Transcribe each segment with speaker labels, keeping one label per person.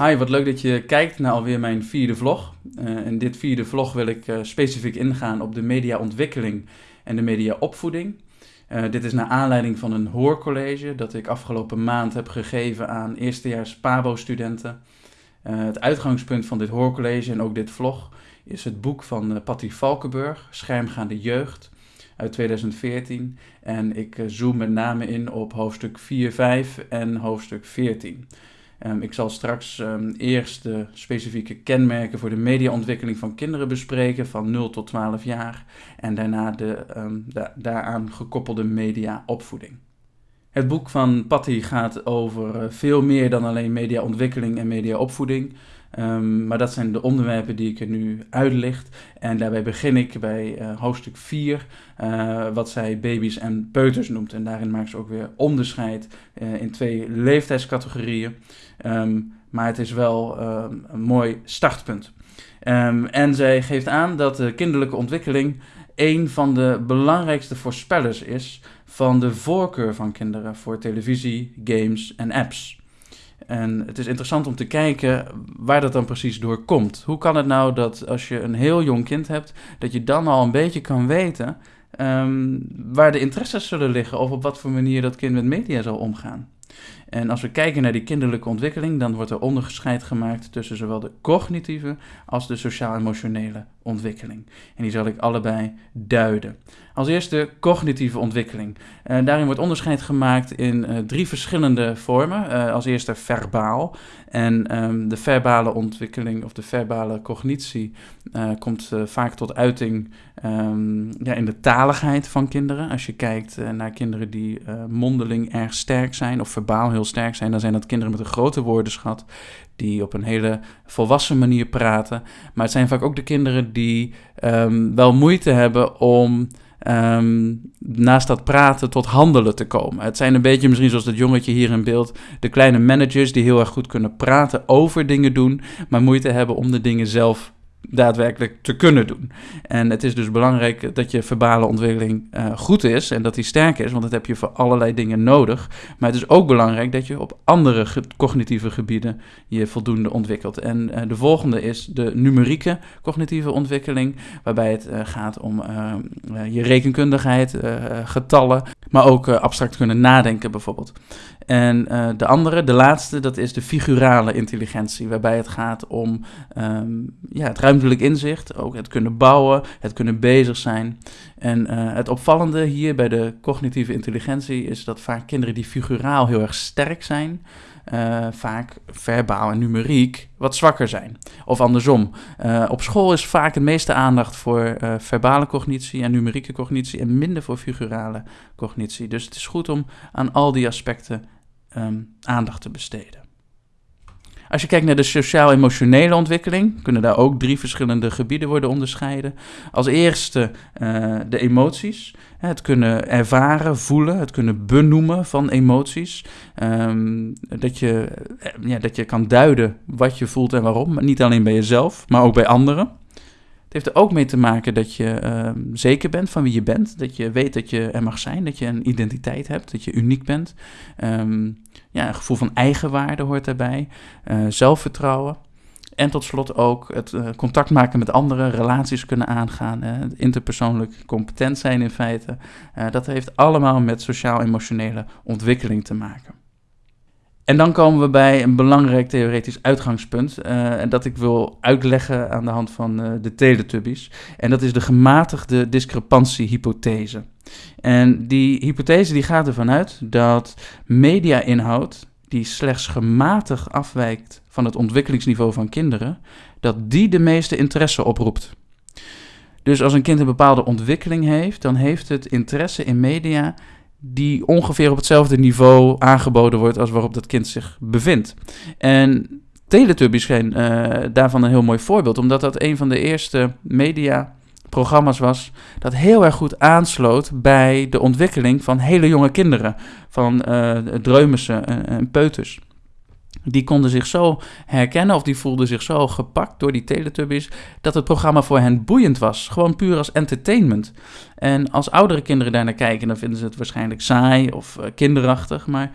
Speaker 1: Hi, wat leuk dat je kijkt naar alweer mijn vierde vlog. Uh, in dit vierde vlog wil ik uh, specifiek ingaan op de mediaontwikkeling en de mediaopvoeding. Uh, dit is naar aanleiding van een hoorcollege dat ik afgelopen maand heb gegeven aan eerstejaars PABO-studenten. het uitgangspunt van dit hoorcollege en ook dit vlog is het boek van Patty Valkenburg, Schermgaande Jeugd, uit 2014. En ik zoom met name in op hoofdstuk 4, 5 en hoofdstuk 14. Um, ik zal straks um, eerst de specifieke kenmerken voor de mediaontwikkeling van kinderen bespreken van 0 tot 12 jaar en daarna de, de daaraan gekoppelde mediaopvoeding. Het boek van Patty gaat over uh, veel meer dan alleen mediaontwikkeling en mediaopvoeding. Um, maar dat zijn de onderwerpen die ik er nu uitlicht. En daarbij begin ik bij uh, hoofdstuk 4, uh, eh, wat zij baby's en peuters noemt. En daarin maakt ze ook weer onderscheid uh, in twee leeftijdscategorieën. Um, maar het is wel um, een mooi startpunt. en zij geeft aan dat de kinderlijke ontwikkeling een van de belangrijkste voorspellers is van de voorkeur van kinderen voor televisie, games en apps. En het is interessant om te kijken waar dat dan precies door komt. Hoe kan het nou dat als je een heel jong kind hebt, dat je dan al een beetje kan weten um, waar de interesses zullen liggen of op wat voor manier dat kind met media zal omgaan? En als we kijken naar die kinderlijke ontwikkeling, dan wordt er onderscheid gemaakt tussen zowel de cognitieve als de sociaal-emotionele ontwikkeling. En die zal ik allebei duiden. Als eerste cognitieve ontwikkeling. Uh, daarin wordt onderscheid gemaakt in uh, drie verschillende vormen. Uh, als eerste verbaal. En um, de verbale ontwikkeling of de verbale cognitie komt vaak tot uiting um, ja, in de taligheid van kinderen. Als je kijkt naar kinderen die mondeling erg sterk zijn of verbaal heel sterk zijn, dan zijn dat kinderen met een grote woordenschat die op een hele volwassen manier praten. Maar het zijn vaak ook de kinderen die um, wel moeite hebben om um, naast dat praten tot handelen te komen. Het zijn een beetje misschien zoals dat jongetje hier in beeld, de kleine managers die heel erg goed kunnen praten over dingen doen, maar moeite hebben om de dingen zelf daadwerkelijk te kunnen doen. En het is dus belangrijk dat je verbale ontwikkeling uh, goed is en dat die sterk is, want dat heb je voor allerlei dingen nodig. Maar het is ook belangrijk dat je op andere cognitieve gebieden je voldoende ontwikkelt. En uh, de volgende is de numerieke cognitieve ontwikkeling, waarbij het uh, gaat om je rekenkundigheid, getallen, maar ook abstract kunnen nadenken bijvoorbeeld. En de andere, de laatste, dat is de figurale intelligentie, waarbij het gaat om um, ja, het ruimtelijk inzicht, ook het kunnen bouwen, het kunnen bezig zijn. En uh, het opvallende hier bij de cognitieve intelligentie is dat vaak kinderen die figuraal heel erg sterk zijn, uh, vaak verbaal en numeriek wat zwakker zijn. Of andersom. Uh, op school is vaak het meeste aandacht voor verbale cognitie en numerieke cognitie en minder voor figurale cognitie. Dus het is goed om aan al die aspecten um, aandacht te besteden. Als je kijkt naar de sociaal-emotionele ontwikkeling, kunnen daar ook drie verschillende gebieden worden onderscheiden. Als eerste uh, de emoties. Het kunnen ervaren, voelen, het kunnen benoemen van emoties. Um, dat, je, ja, dat je kan duiden wat je voelt en waarom. Niet alleen bij jezelf, maar ook bij anderen. Het heeft er ook mee te maken dat je uh, zeker bent van wie je bent. Dat je weet dat je er mag zijn, dat je een identiteit hebt, dat je uniek bent. Um, ja, een gevoel van eigenwaarde hoort daarbij. Uh, zelfvertrouwen. En tot slot ook het uh, contact maken met anderen, relaties kunnen aangaan, uh, interpersoonlijk competent zijn in feite. dat heeft allemaal met sociaal-emotionele ontwikkeling te maken. En dan komen we bij een belangrijk theoretisch uitgangspunt. Uh, en dat ik wil uitleggen aan de hand van uh, de Teletubbies. En dat is de gematigde discrepantiehypothese. En die hypothese die gaat ervan uit dat media-inhoud die slechts gematigd afwijkt van het ontwikkelingsniveau van kinderen, dat die de meeste interesse oproept. Dus als een kind een bepaalde ontwikkeling heeft, dan heeft het interesse in media die ongeveer op hetzelfde niveau aangeboden wordt als waarop dat kind zich bevindt. En Teletubbies zijn uh, daarvan een heel mooi voorbeeld, omdat dat een van de eerste mediaprogramma's was dat heel erg goed aansloot bij de ontwikkeling van hele jonge kinderen, van uh, dreumissen en peuters die konden zich zo herkennen of die voelden zich zo gepakt door die Teletubbies dat het programma voor hen boeiend was. Gewoon puur als entertainment. En als oudere kinderen daar naar kijken, dan vinden ze het waarschijnlijk saai of uh, kinderachtig. Maar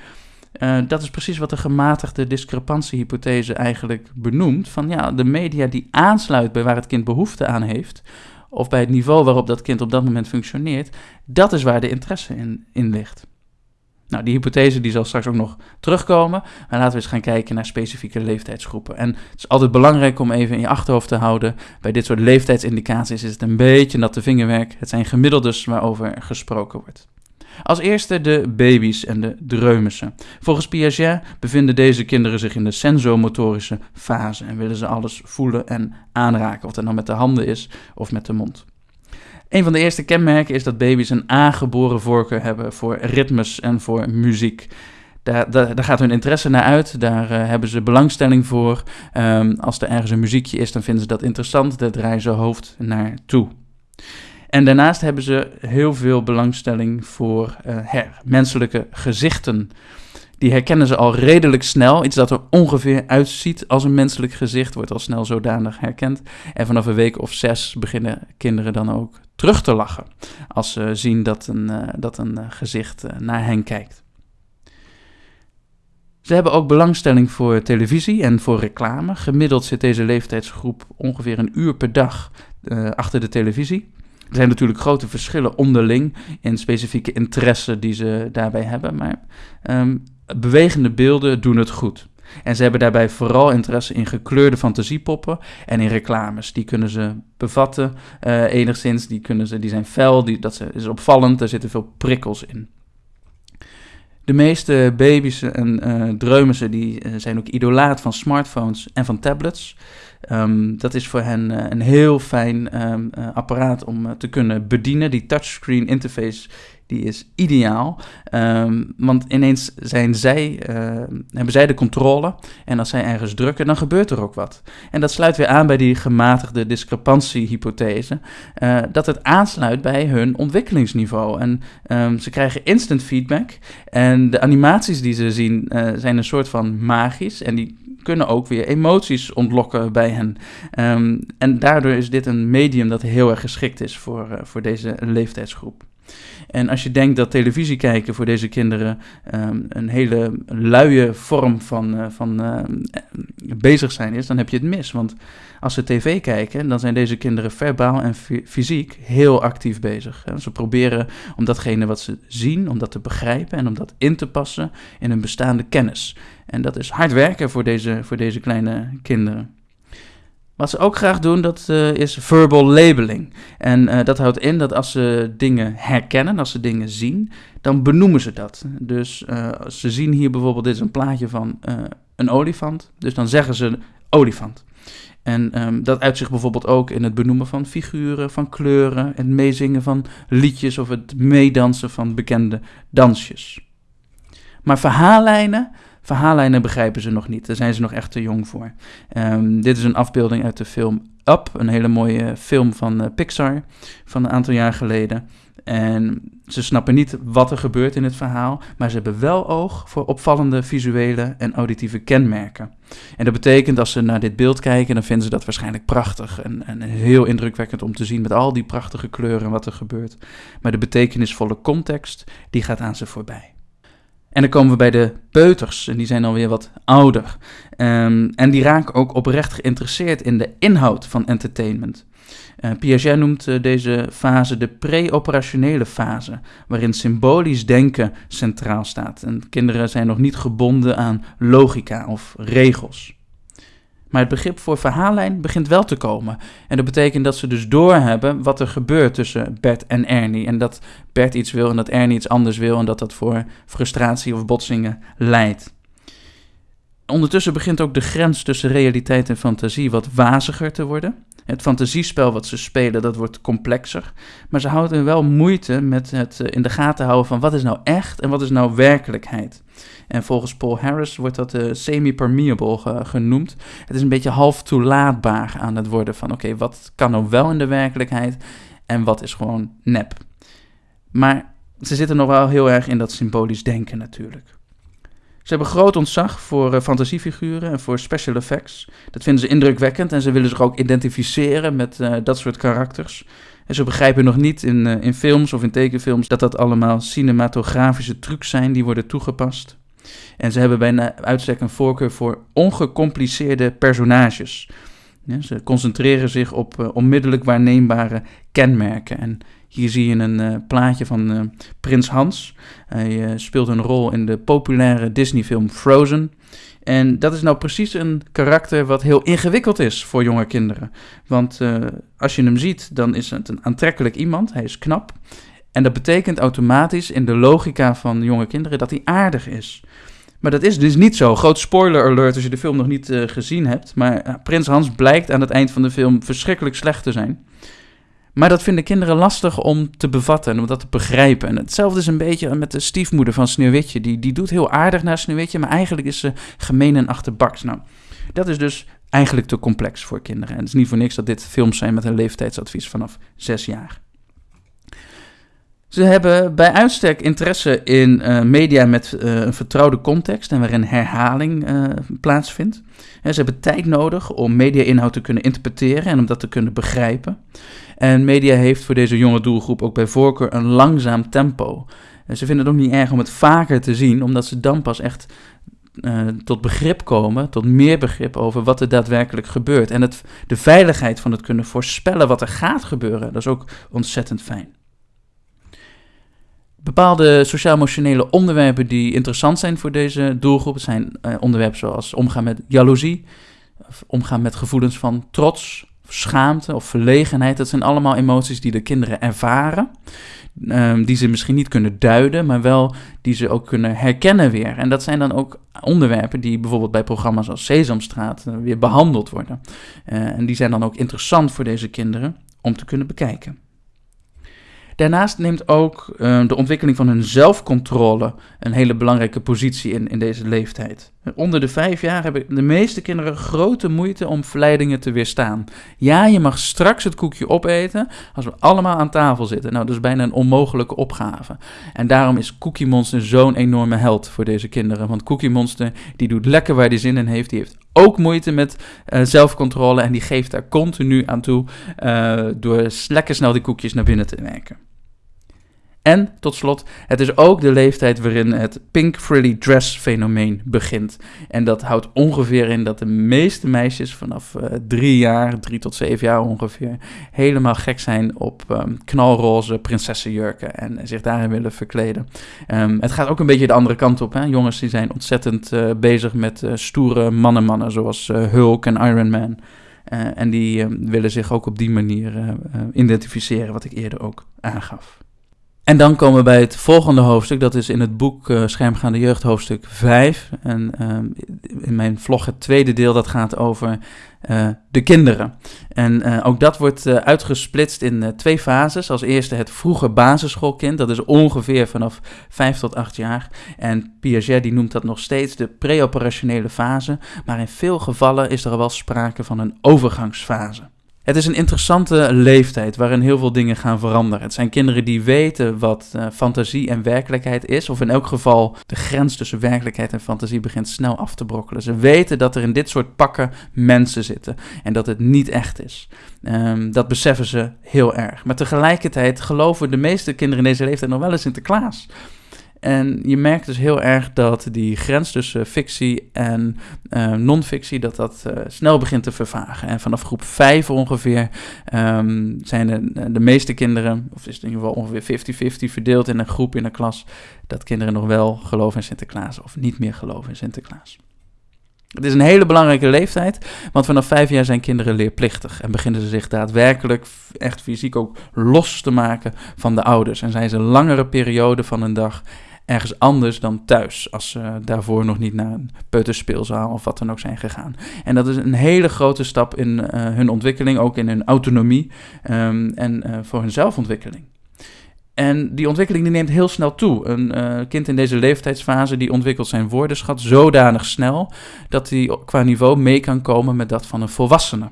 Speaker 1: Uh, dat is precies wat de gematigde discrepantiehypothese eigenlijk benoemt. Van ja, de media die aansluit bij waar het kind behoefte aan heeft, of bij het niveau waarop dat kind op dat moment functioneert, dat is waar de interesse in, in ligt. Nou, die hypothese die zal straks ook nog terugkomen. Maar laten we eens gaan kijken naar specifieke leeftijdsgroepen. En het is altijd belangrijk om even in je achterhoofd te houden. Bij dit soort leeftijdsindicaties is het een beetje natte vingerwerk. Het zijn gemiddeldes waarover gesproken wordt. Als eerste de baby's en de dreumissen. Volgens Piaget bevinden deze kinderen zich in de sensomotorische fase en willen ze alles voelen en aanraken, of dat nou met de handen is of met de mond. Een van de eerste kenmerken is dat baby's een aangeboren voorkeur hebben voor ritmes en voor muziek. Daar, daar, gaat hun interesse naar uit, daar uh, hebben ze belangstelling voor. Um, als er ergens een muziekje is, dan vinden ze dat interessant, daar draaien ze hoofd naartoe. En daarnaast hebben ze heel veel belangstelling voor uh, her, menselijke gezichten. Die herkennen ze al redelijk snel. Iets dat er ongeveer uitziet als een menselijk gezicht wordt al snel zodanig herkend. En vanaf een week of zes beginnen kinderen dan ook terug te lachen. Als ze zien dat een, uh, dat een uh, gezicht naar hen kijkt. Ze hebben ook belangstelling voor televisie en voor reclame. Gemiddeld zit deze leeftijdsgroep ongeveer een uur per dag achter de televisie. Er zijn natuurlijk grote verschillen onderling in specifieke interesse die ze daarbij hebben, maar um, bewegende beelden doen het goed. En ze hebben daarbij vooral interesse in gekleurde fantasiepoppen en in reclames. Die kunnen ze bevatten uh, enigszins, die, kunnen ze, die zijn fel, die, dat is opvallend, er zitten veel prikkels in. De meeste baby's en uh, die, zijn ook idolaat van smartphones en van tablets. Um, dat is voor hen een heel fijn um, apparaat om te kunnen bedienen. Die touchscreen interface die is ideaal. Um, want ineens zijn zij, uh, hebben zij de controle. En als zij ergens drukken, dan gebeurt er ook wat. En dat sluit weer aan bij die gematigde discrepantiehypothese. Uh, dat het aansluit bij hun ontwikkelingsniveau. En um, ze krijgen instant feedback. En de animaties die ze zien uh, zijn een soort van magisch. En die kunnen ook weer emoties ontlokken bij hen. Um, en daardoor is dit een medium dat heel erg geschikt is voor, voor deze leeftijdsgroep. En als je denkt dat televisie kijken voor deze kinderen um, een hele luie vorm van, uh, van uh, bezig zijn is, dan heb je het mis. Want als ze tv kijken, dan zijn deze kinderen verbaal en fysiek heel actief bezig. Ze proberen om datgene wat ze zien, om dat te begrijpen en om dat in te passen in hun bestaande kennis. En dat is hard werken voor deze, voor deze kleine kinderen. Wat ze ook graag doen, dat uh, is verbal labeling. En uh, dat houdt in dat als ze dingen herkennen, als ze dingen zien, dan benoemen ze dat. Dus uh, ze zien hier bijvoorbeeld, dit is een plaatje van een olifant. Dus dan zeggen ze olifant. En um, dat uit zich bijvoorbeeld ook in het benoemen van figuren, van kleuren, het meezingen van liedjes of het meedansen van bekende dansjes. Maar verhaallijnen, Verhaallijnen begrijpen ze nog niet, daar zijn ze nog echt te jong voor. Um, dit is een afbeelding uit de film Up, een hele mooie film van uh, Pixar van een aantal jaar geleden. En ze snappen niet wat er gebeurt in het verhaal, maar ze hebben wel oog voor opvallende visuele en auditieve kenmerken. En dat betekent als ze naar dit beeld kijken, dan vinden ze dat waarschijnlijk prachtig en, en heel indrukwekkend om te zien met al die prachtige kleuren en wat er gebeurt. Maar de betekenisvolle context, die gaat aan ze voorbij. En dan komen we bij de peuters, en die zijn alweer wat ouder. Um, en die raken ook oprecht geïnteresseerd in de inhoud van entertainment. Uh, Piaget noemt uh, deze fase de pre-operationele fase, waarin symbolisch denken centraal staat. En kinderen zijn nog niet gebonden aan logica of regels. Maar het begrip voor verhaallijn begint wel te komen. En dat betekent dat ze dus doorhebben wat er gebeurt tussen Bert en Ernie. En dat Bert iets wil en dat Ernie iets anders wil. En dat dat voor frustratie of botsingen leidt. Ondertussen begint ook de grens tussen realiteit en fantasie wat waziger te worden. Het fantasiespel wat ze spelen, dat wordt complexer. Maar ze houden wel moeite met het eh, in de gaten houden van wat is nou echt en wat is nou werkelijkheid. En volgens Paul Harris wordt dat uh, semi-permeable genoemd. Het is een beetje half toelaatbaar aan het worden van oké, wat kan nou wel in de werkelijkheid en wat is gewoon nep. Maar ze zitten nog wel heel erg in dat symbolisch denken natuurlijk. Ze hebben groot ontzag voor uh, fantasiefiguren en voor special effects. Dat vinden ze indrukwekkend en ze willen zich ook identificeren met uh, dat soort karakters. En ze begrijpen nog niet in, uh, in films of in tekenfilms dat dat allemaal cinematografische trucs zijn die worden toegepast. En ze hebben bij uitstek een voorkeur voor ongecompliceerde personages. ze concentreren zich op uh, onmiddellijk waarneembare kenmerken. En hier zie je een uh, plaatje van Prins Hans. Hij speelt een rol in de populaire Disney-film Frozen. En dat is nou precies een karakter wat heel ingewikkeld is voor jonge kinderen. Want als je hem ziet, dan is het een aantrekkelijk iemand. Hij is knap. En dat betekent automatisch in de logica van jonge kinderen dat hij aardig is. Maar dat is dus niet zo. Groot spoiler alert als je de film nog niet uh, gezien hebt. Maar uh, Prins Hans blijkt aan het eind van de film verschrikkelijk slecht te zijn. Maar dat vinden kinderen lastig om te bevatten en om dat te begrijpen. En hetzelfde is een beetje met de stiefmoeder van Sneeuwwitje. Die, die doet heel aardig naar Sneeuwwitje, maar eigenlijk is ze gemeen en achterbaks. Nou, dat is dus eigenlijk te complex voor kinderen. En het is niet voor niks dat dit films zijn met een leeftijdsadvies vanaf zes jaar. Ze hebben bij uitstek interesse in uh, media met uh, een vertrouwde context en waarin herhaling uh, plaatsvindt. En ze hebben tijd nodig om media-inhoud te kunnen interpreteren en om dat te kunnen begrijpen. En media heeft voor deze jonge doelgroep ook bij voorkeur een langzaam tempo. En ze vinden het ook niet erg om het vaker te zien, omdat ze dan pas echt tot begrip komen, tot meer begrip over wat er daadwerkelijk gebeurt. En het, de veiligheid van het kunnen voorspellen wat er gaat gebeuren, dat is ook ontzettend fijn. Bepaalde sociaal-emotionele onderwerpen die interessant zijn voor deze doelgroep zijn uh, onderwerpen zoals omgaan met jaloezie, of omgaan met gevoelens van trots, schaamte of verlegenheid. Dat zijn allemaal emoties die de kinderen ervaren, um, die ze misschien niet kunnen duiden, maar wel die ze ook kunnen herkennen weer. En dat zijn dan ook onderwerpen die bijvoorbeeld bij programma's als Sesamstraat uh, weer behandeld worden. Uh, en die zijn dan ook interessant voor deze kinderen om te kunnen bekijken. Daarnaast neemt ook uh, de ontwikkeling van hun zelfcontrole een hele belangrijke positie in, in deze leeftijd. Onder de vijf jaar hebben de meeste kinderen grote moeite om verleidingen te weerstaan. Ja, je mag straks het koekje opeten als we allemaal aan tafel zitten. Nou, dat is bijna een onmogelijke opgave. En daarom is Cookie Monster zo'n enorme held voor deze kinderen. Want Cookie Monster die doet lekker waar hij zin in heeft. Die heeft ook moeite met uh, zelfcontrole en die geeft daar continu aan toe uh, door lekker snel die koekjes naar binnen te werken. En tot slot, het is ook de leeftijd waarin het pink frilly dress fenomeen begint. En dat houdt ongeveer in dat de meeste meisjes vanaf uh, drie jaar, drie tot zeven jaar ongeveer, helemaal gek zijn op um, knalroze prinsessenjurken en zich daarin willen verkleden. Um, het gaat ook een beetje de andere kant op. Hè? Jongens die zijn ontzettend uh, bezig met uh, stoere mannen-mannen zoals Hulk en Iron Man. en die willen zich ook op die manier identificeren, wat ik eerder ook aangaf. En dan komen we bij het volgende hoofdstuk. Dat is in het boek uh, Schermgaande Jeugd, hoofdstuk 5. En uh, in mijn vlog het tweede deel, dat gaat over uh, de kinderen. En ook dat wordt uitgesplitst in twee fases. Als eerste het vroege basisschoolkind. Dat is ongeveer vanaf 5 tot 8 jaar. En Piaget die noemt dat nog steeds de preoperationele fase. Maar in veel gevallen is er al wel sprake van een overgangsfase. Het is een interessante leeftijd waarin heel veel dingen gaan veranderen. Het zijn kinderen die weten wat uh, fantasie en werkelijkheid is, of in elk geval de grens tussen werkelijkheid en fantasie begint snel af te brokkelen. Ze weten dat er in dit soort pakken mensen zitten en dat het niet echt is. Um, dat beseffen ze heel erg. Maar tegelijkertijd geloven de meeste kinderen in deze leeftijd nog wel in Sinterklaas. En je merkt dus heel erg dat die grens tussen fictie en uh, non-fictie, dat dat uh, snel begint te vervagen. En vanaf groep 5 ongeveer um, zijn de, de meeste kinderen, of is het in ieder geval ongeveer 50-50 verdeeld in een groep in een klas, dat kinderen nog wel geloven in Sinterklaas of niet meer geloven in Sinterklaas. Het is een hele belangrijke leeftijd, want vanaf vijf jaar zijn kinderen leerplichtig en beginnen ze zich daadwerkelijk echt fysiek ook los te maken van de ouders. En zijn ze een langere periode van een dag ergens anders dan thuis. Als ze daarvoor nog niet naar een peuterspeelzaal of wat dan ook zijn gegaan. En dat is een hele grote stap in uh, hun ontwikkeling, ook in hun autonomie um, en uh, voor hun zelfontwikkeling. En die ontwikkeling die neemt heel snel toe. Een uh, kind in deze leeftijdsfase die ontwikkelt zijn woordenschat zodanig snel dat hij qua niveau mee kan komen met dat van een volwassene.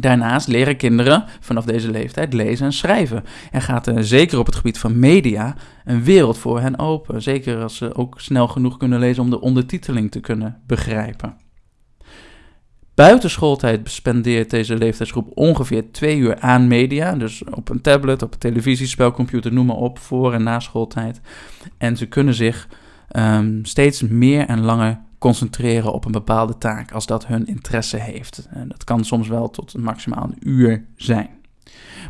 Speaker 1: Daarnaast leren kinderen vanaf deze leeftijd lezen en schrijven. En gaat er zeker op het gebied van media een wereld voor hen open. Zeker als ze ook snel genoeg kunnen lezen om de ondertiteling te kunnen begrijpen. Buitenschooltijd spendeert deze leeftijdsgroep ongeveer twee uur aan media. Dus op een tablet, op een televisie, spelcomputer, noem maar op, voor en na schooltijd. En ze kunnen zich ehm, steeds meer en langer concentreren op een bepaalde taak als dat hun interesse heeft. En dat kan soms wel tot maximaal een uur zijn.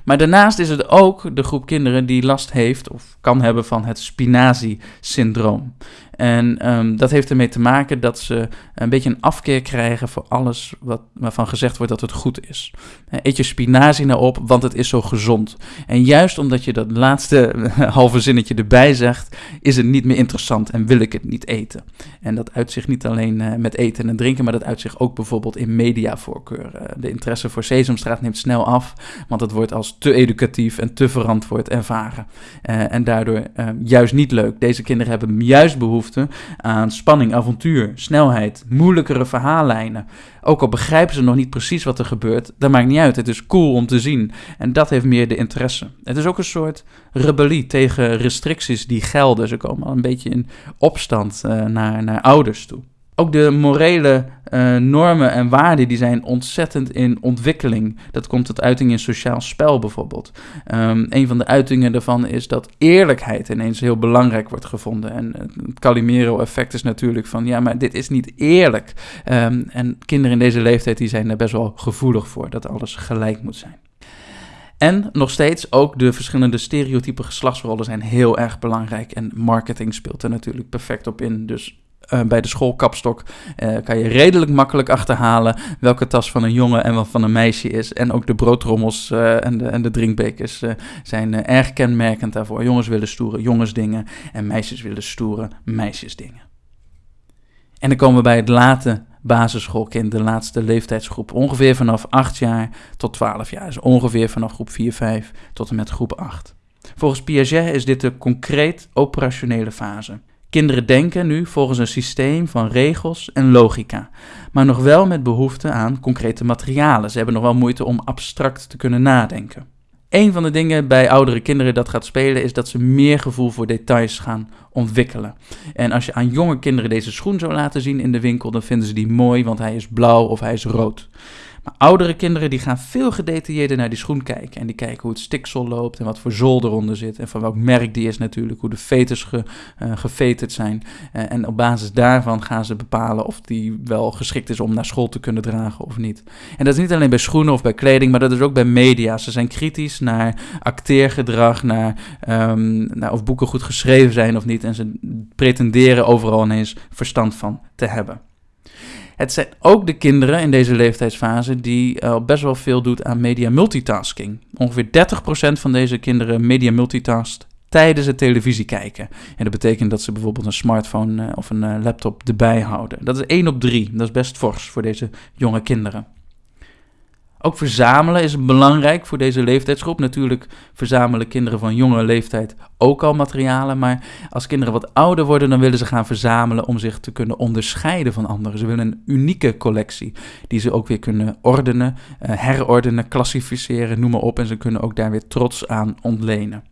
Speaker 1: Maar daarnaast is het ook de groep kinderen die last heeft of kan hebben van het spinazie-syndroom. En ehm, dat heeft ermee te maken dat ze een beetje een afkeer krijgen voor alles wat, waarvan gezegd wordt dat het goed is. Eet je spinazie nou op, want het is zo gezond. En juist omdat je dat laatste halve zinnetje erbij zegt, is het niet meer interessant en wil ik het niet eten. En dat uitzicht niet alleen uh, met eten en drinken, maar dat uitzicht ook bijvoorbeeld in mediavoorkeur. Uh, de interesse voor Sesamstraat neemt snel af, want het wordt als te educatief en te verantwoord ervaren. Uh, en daardoor juist niet leuk. Deze kinderen hebben juist behoefte aan spanning, avontuur, snelheid, moeilijkere verhaallijnen. Ook al begrijpen ze nog niet precies wat er gebeurt, dat maakt niet uit. Het is cool om te zien. En dat heeft meer de interesse. Het is ook een soort rebellie tegen restricties die gelden. Ze komen al een beetje in opstand uh, naar, naar ouders toe. Ook de morele uh, normen en waarden die zijn ontzettend in ontwikkeling. Dat komt tot uiting in sociaal spel bijvoorbeeld. Um, een van de uitingen daarvan is dat eerlijkheid ineens heel belangrijk wordt gevonden. En het Calimero-effect is natuurlijk van, ja, maar dit is niet eerlijk. Um, en kinderen in deze leeftijd die zijn daar best wel gevoelig voor, dat alles gelijk moet zijn. En nog steeds ook de verschillende stereotype geslachtsrollen zijn heel erg belangrijk. En marketing speelt er natuurlijk perfect op in. Dus uh, bij de schoolkapstok uh, kan je redelijk makkelijk achterhalen welke tas van een jongen en wat van een meisje is. En ook de broodtrommels uh, en, de, en de drinkbekers zijn erg kenmerkend daarvoor. Jongens willen stoere jongensdingen en meisjes willen stoere meisjesdingen. En dan komen we bij het late basisschoolkind, de laatste leeftijdsgroep. Ongeveer vanaf 8 jaar tot 12 jaar. Dus ongeveer vanaf groep 4, 5 tot en met groep 8. Volgens Piaget is dit de concreet operationele fase. Kinderen denken nu volgens een systeem van regels en logica, maar nog wel met behoefte aan concrete materialen. Ze hebben nog wel moeite om abstract te kunnen nadenken. Een van de dingen bij oudere kinderen dat gaat spelen is dat ze meer gevoel voor details gaan ontwikkelen. En als je aan jonge kinderen deze schoen zou laten zien in de winkel, dan vinden ze die mooi, want hij is blauw of hij is rood. Maar oudere kinderen die gaan veel gedetailleerder naar die schoen kijken. En die kijken hoe het stiksel loopt en wat voor zool eronder zit. En van welk merk die is natuurlijk, hoe de veters ge, uh, geveterd zijn. Uh, en op basis daarvan gaan ze bepalen of die wel geschikt is om naar school te kunnen dragen of niet. En dat is niet alleen bij schoenen of bij kleding, maar dat is ook bij media. Ze zijn kritisch naar acteergedrag, naar, um, naar of boeken goed geschreven zijn of niet. En ze pretenderen overal ineens verstand van te hebben. Het zijn ook de kinderen in deze leeftijdsfase die uh, best wel veel doet aan media multitasking. Ongeveer 30% van deze kinderen media multitast tijdens het televisie kijken. En dat betekent dat ze bijvoorbeeld een smartphone uh, of een uh, laptop erbij houden. Dat is 1 op 3. Dat is best fors voor deze jonge kinderen. Ook verzamelen is belangrijk voor deze leeftijdsgroep. Natuurlijk verzamelen kinderen van jonge leeftijd ook al materialen. Maar als kinderen wat ouder worden, dan willen ze gaan verzamelen om zich te kunnen onderscheiden van anderen. Ze willen een unieke collectie die ze ook weer kunnen ordenen, uh, herordenen, klassificeren, noem maar op. En ze kunnen ook daar weer trots aan ontlenen.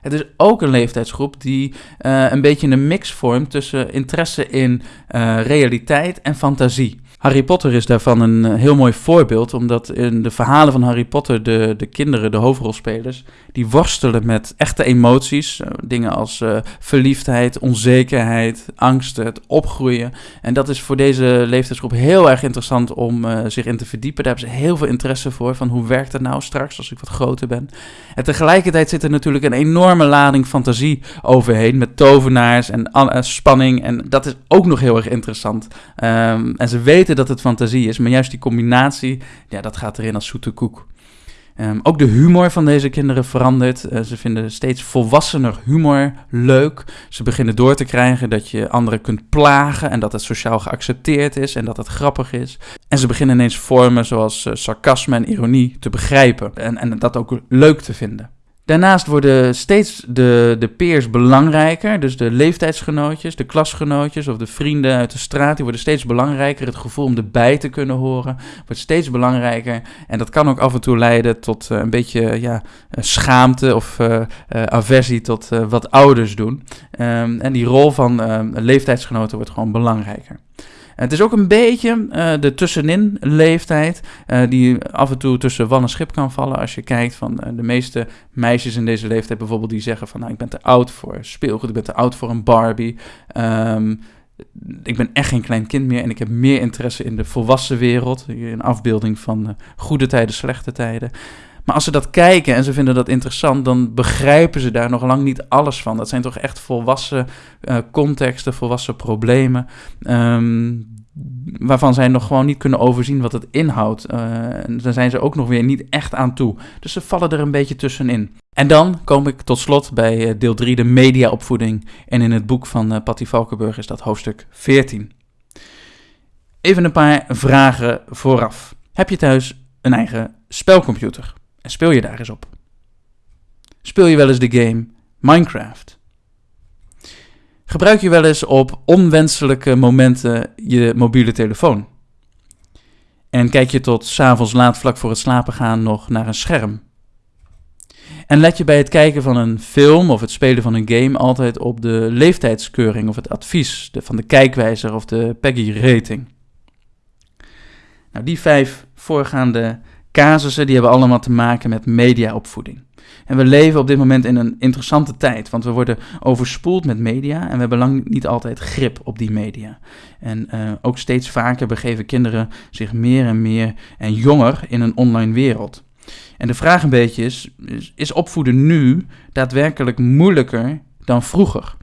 Speaker 1: Het is ook een leeftijdsgroep die uh, een beetje een mix vormt tussen interesse in uh, realiteit en fantasie. Harry Potter is daarvan een eh, heel mooi voorbeeld, omdat in de verhalen van Harry Potter de, de kinderen, de hoofdrolspelers, die worstelen met echte emoties. Eh, dingen als uh, verliefdheid, onzekerheid, angst, het opgroeien. En dat is voor deze leeftijdsgroep heel erg interessant om zich in te verdiepen. Daar hebben ze heel veel interesse voor, van hoe werkt het nou straks als ik wat groter ben. En tegelijkertijd zit er natuurlijk een enorme lading fantasie overheen, met tovenaars en spanning. En dat is ook nog heel erg interessant. Um, en ze weten dat het fantasie is, maar juist die combinatie, ja, dat gaat erin als zoete koek. Um, ook de humor van deze kinderen verandert. Uh, ze vinden steeds volwassener humor leuk. Ze beginnen door te krijgen dat je anderen kunt plagen en dat het sociaal geaccepteerd is en dat het grappig is. En ze beginnen ineens vormen zoals uh, sarcasme en ironie te begrijpen en, en dat ook leuk te vinden. Daarnaast worden steeds de, de peers belangrijker. Dus de leeftijdsgenootjes, de klasgenootjes of de vrienden uit de straat, die worden steeds belangrijker. Het gevoel om erbij te kunnen horen wordt steeds belangrijker. En dat kan ook af en toe leiden tot uh, een beetje ja, schaamte of uh, aversie tot wat ouders doen. Um, en die rol van leeftijdsgenoten wordt gewoon belangrijker. Het is ook een beetje uh, de tussenin leeftijd, uh, die af en toe tussen wal en schip kan vallen. Als je kijkt van uh, de meeste meisjes in deze leeftijd bijvoorbeeld, die zeggen van nou, ik ben te oud voor speelgoed, ik ben te oud voor een Barbie. Um, ik ben echt geen klein kind meer en ik heb meer interesse in de volwassen wereld. Een afbeelding van goede tijden, slechte tijden. Maar als ze dat kijken en ze vinden dat interessant, dan begrijpen ze daar nog lang niet alles van. Dat zijn toch echt volwassen uh, contexten, volwassen problemen. Um, waarvan zij nog gewoon niet kunnen overzien wat het inhoudt. Uh, daar zijn ze ook nog weer niet echt aan toe. Dus ze vallen er een beetje tussenin. En dan kom ik tot slot bij eh, deel 3, de mediaopvoeding. En in het boek van uh, Patty Valkenburg is dat hoofdstuk 14. Even een paar vragen vooraf. Heb je thuis een eigen spelcomputer? En speel je daar eens op? Speel je wel eens de game Minecraft? Gebruik je wel eens op onwenselijke momenten je mobiele telefoon? En kijk je tot s'avonds laat vlak voor het slapen gaan nog naar een scherm? En let je bij het kijken van een film of het spelen van een game altijd op de leeftijdskeuring of het advies van de kijkwijzer of de Peggy-rating? Nou, die vijf voorgaande casussen die hebben allemaal te maken met mediaopvoeding. En we leven op dit moment in een interessante tijd, want we worden overspoeld met media en we hebben lang niet altijd grip op die media. En uh, ook steeds vaker begeven kinderen zich meer en meer en jonger in een online wereld. En de vraag een beetje is, is opvoeden nu daadwerkelijk moeilijker dan vroeger?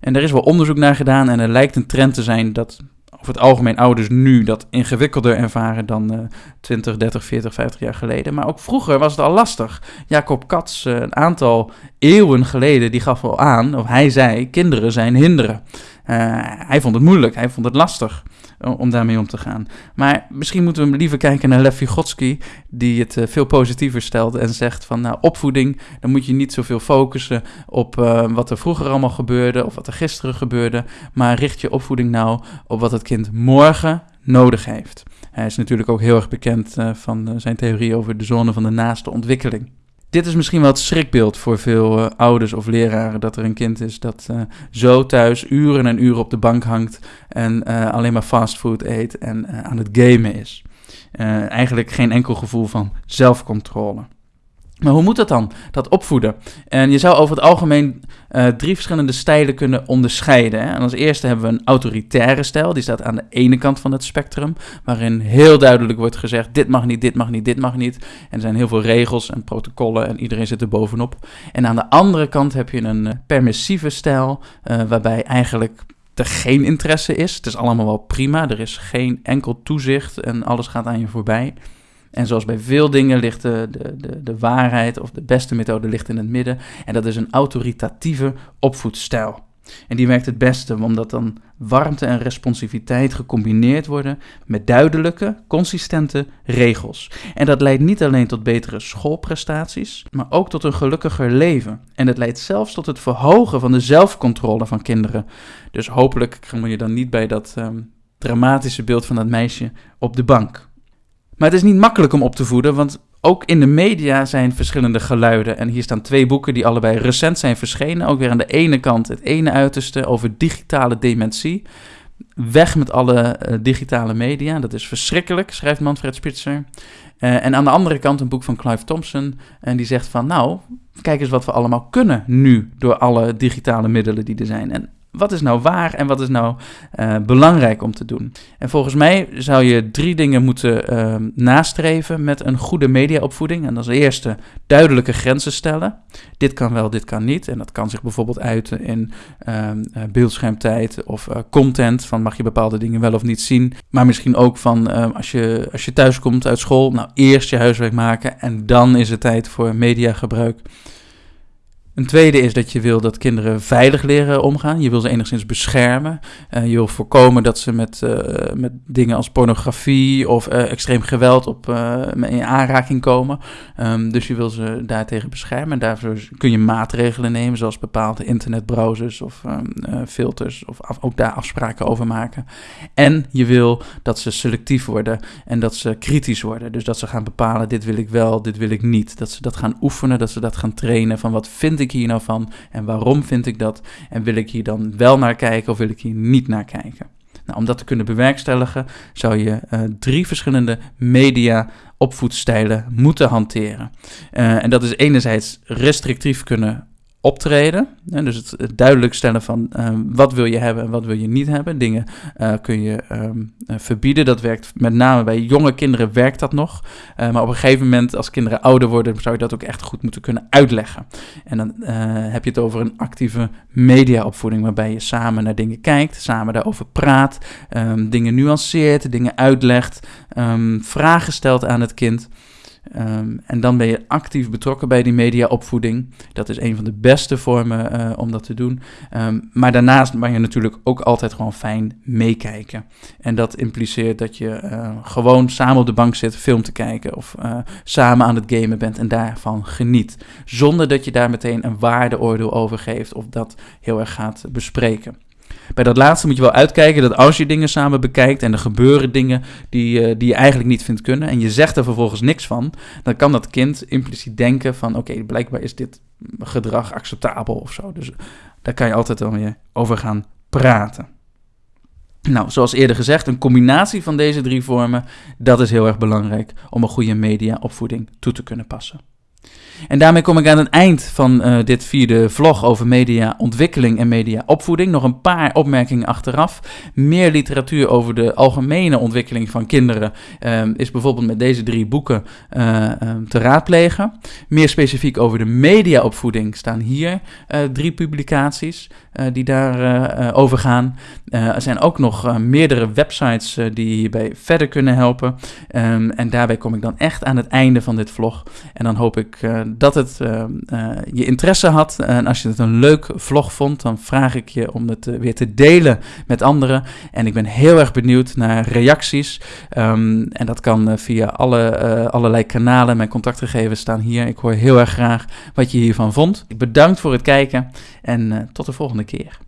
Speaker 1: En er is wel onderzoek naar gedaan en er lijkt een trend te zijn dat over het algemeen ouders nu dat ingewikkelder ervaren dan uh, 20, 30, 40, 50 jaar geleden. Maar ook vroeger was het al lastig. Jacob Katz, uh, een aantal eeuwen geleden, die gaf al aan, of hij zei, kinderen zijn hinderen. Uh, hij vond het moeilijk, hij vond het lastig om daarmee om te gaan. Maar misschien moeten we liever kijken naar Lev Vygotsky, die het uh, veel positiever stelt en zegt van nou, opvoeding, dan moet je niet zoveel focussen op uh, wat er vroeger allemaal gebeurde of wat er gisteren gebeurde, maar richt je opvoeding nou op wat het kind morgen nodig heeft. Hij is natuurlijk ook heel erg bekend uh, van zijn theorie over de zone van de naaste ontwikkeling dit is misschien wel het schrikbeeld voor veel uh, ouders of leraren dat er een kind is dat uh, zo thuis uren en uren op de bank hangt en uh, alleen maar fastfood eet en aan het gamen is. eigenlijk geen enkel gevoel van zelfcontrole. Maar hoe moet dat dan, dat opvoeden? En je zou over het algemeen uh, drie verschillende stijlen kunnen onderscheiden. Hè? En als eerste hebben we een autoritaire stijl, die staat aan de ene kant van het spectrum, waarin heel duidelijk wordt gezegd: dit mag niet, dit mag niet, dit mag niet. En er zijn heel veel regels en protocollen en iedereen zit er bovenop. En aan de andere kant heb je een uh, permissieve stijl, uh, waarbij eigenlijk er geen interesse is. Het is allemaal wel prima, er is geen enkel toezicht en alles gaat aan je voorbij. En zoals bij veel dingen ligt de, de, de, waarheid of de beste methode ligt in het midden. En dat is een autoritatieve opvoedstijl. En die werkt het beste omdat dan warmte en responsiviteit gecombineerd worden met duidelijke, consistente regels. En dat leidt niet alleen tot betere schoolprestaties, maar ook tot een gelukkiger leven. En het leidt zelfs tot het verhogen van de zelfcontrole van kinderen. Dus hopelijk kom je dan niet bij dat um, dramatische beeld van dat meisje op de bank. Maar het is niet makkelijk om op te voeden, want ook in de media zijn verschillende geluiden. En hier staan twee boeken die allebei recent zijn verschenen. Ook weer aan de ene kant het ene uiterste over digitale dementie. Weg met alle uh, digitale media, dat is verschrikkelijk, schrijft Manfred Spitzer. Uh, en aan de andere kant een boek van Clive Thompson. En die zegt van, nou, kijk eens wat we allemaal kunnen nu door alle digitale middelen die er zijn. En wat is nou waar en wat is nou uh, belangrijk om te doen? En volgens mij zou je drie dingen moeten uh, nastreven met een goede mediaopvoeding. En als eerste duidelijke grenzen stellen. Dit kan wel, dit kan niet. En dat kan zich bijvoorbeeld uiten in uh, beeldschermtijd of uh, content. Van mag je bepaalde dingen wel of niet zien. Maar misschien ook van als, je, als je thuis komt uit school, nou eerst je huiswerk maken en dan is het tijd voor mediagebruik. Een tweede is dat je wil dat kinderen veilig leren omgaan. Je wil ze enigszins beschermen. Uh, je wil voorkomen dat ze met, uh, met dingen als pornografie of uh, extreem geweld op, in aanraking komen. Um, dus je wil ze daartegen beschermen. En daarvoor kun je maatregelen nemen, zoals bepaalde internetbrowsers of um, filters. Of ook daar afspraken over maken. En je wil dat ze selectief worden en dat ze kritisch worden. Dus dat ze gaan bepalen: dit wil ik wel, dit wil ik niet. Dat ze dat gaan oefenen, dat ze dat gaan trainen van wat vind ik ik hier nou van en waarom vind ik dat? En wil ik hier dan wel naar kijken of wil ik hier niet naar kijken? Nou, om dat te kunnen bewerkstelligen zou je drie verschillende media opvoedstijlen moeten hanteren. en dat is enerzijds restrictief kunnen optreden. dus het, duidelijk stellen van ehm, wat wil je hebben en wat wil je niet hebben. Dingen uh, kun je um, verbieden. Dat werkt met name bij jonge kinderen werkt dat nog. Uh, maar op een gegeven moment, als kinderen ouder worden, zou je dat ook echt goed moeten kunnen uitleggen. En dan heb je het over een actieve mediaopvoeding, waarbij je samen naar dingen kijkt, samen daarover praat, um, dingen nuanceert, dingen uitlegt, vragen stelt aan het kind. Um, en dan ben je actief betrokken bij die mediaopvoeding. Dat is een van de beste vormen uh, om dat te doen. Um, maar daarnaast mag je natuurlijk ook altijd gewoon fijn meekijken. En dat impliceert dat je uh, gewoon samen op de bank zit film te kijken of uh, samen aan het gamen bent en daarvan geniet. Zonder dat je daar meteen een waardeoordeel over geeft of dat heel erg gaat bespreken. Bij dat laatste moet je wel uitkijken dat als je dingen samen bekijkt en er gebeuren dingen die, uh, die je eigenlijk niet vindt kunnen en je zegt er vervolgens niks van, dan kan dat kind impliciet denken van oké, blijkbaar is dit gedrag acceptabel of zo. Dus daar kan je altijd dan weer over gaan praten. Nou, zoals eerder gezegd, een combinatie van deze drie vormen, dat is heel erg belangrijk om een goede mediaopvoeding toe te kunnen passen. En daarmee kom ik aan het eind van uh, dit vierde vlog over mediaontwikkeling en mediaopvoeding. Nog een paar opmerkingen achteraf. Meer literatuur over de algemene ontwikkeling van kinderen uh, is bijvoorbeeld met deze drie boeken uh, te raadplegen. Meer specifiek over de mediaopvoeding staan hier drie publicaties die daarover over gaan. er zijn ook nog meerdere websites die hierbij verder kunnen helpen. Um, en daarbij kom ik dan echt aan het einde van dit vlog. En dan hoop ik dat het uh, uh, je interesse had. En als je het een leuk vlog vond, dan vraag ik je om het weer te delen met anderen. En ik ben heel erg benieuwd naar reacties. Um, en dat kan via alle, allerlei kanalen. Mijn contactgegevens staan hier. Ik hoor heel erg graag wat je hiervan vond. Bedankt voor het kijken en tot de volgende keer.